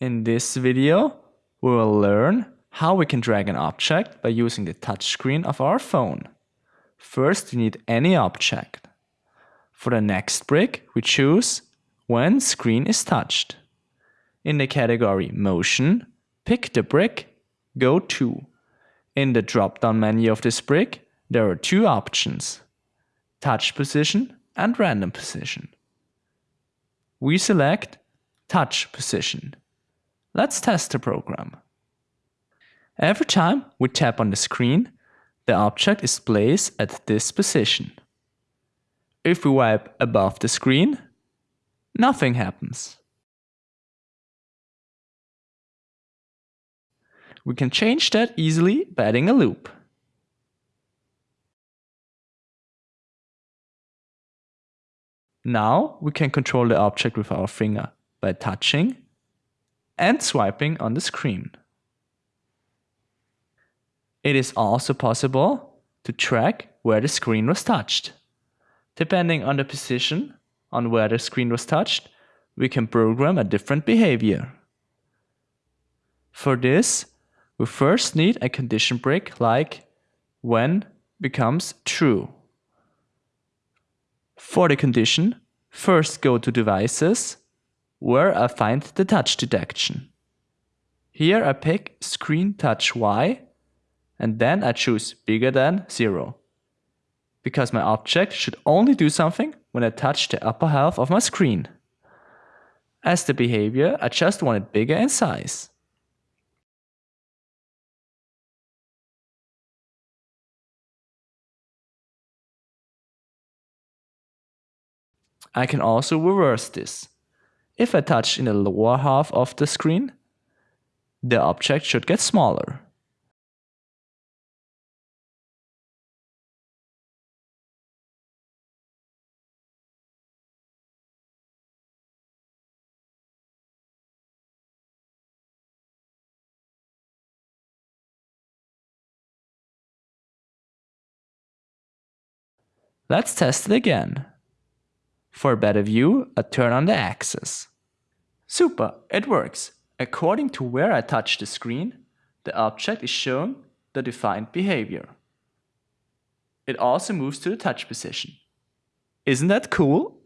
In this video, we will learn how we can drag an object by using the touchscreen of our phone. First, we need any object. For the next brick, we choose when screen is touched. In the category Motion, pick the brick, go to. In the drop-down menu of this brick, there are two options, touch position and random position. We select touch position. Let's test the program. Every time we tap on the screen, the object is placed at this position. If we wipe above the screen, nothing happens. We can change that easily by adding a loop. Now we can control the object with our finger by touching and swiping on the screen. It is also possible to track where the screen was touched. Depending on the position on where the screen was touched, we can program a different behavior. For this, we first need a condition brick like when becomes true. For the condition, first go to devices where I find the touch detection. Here I pick screen touch Y and then I choose bigger than 0 because my object should only do something when I touch the upper half of my screen. As the behavior, I just want it bigger in size. I can also reverse this. If I touch in the lower half of the screen, the object should get smaller. Let's test it again. For a better view, I turn on the axis. Super, it works. According to where I touch the screen, the object is shown the defined behavior. It also moves to the touch position. Isn't that cool?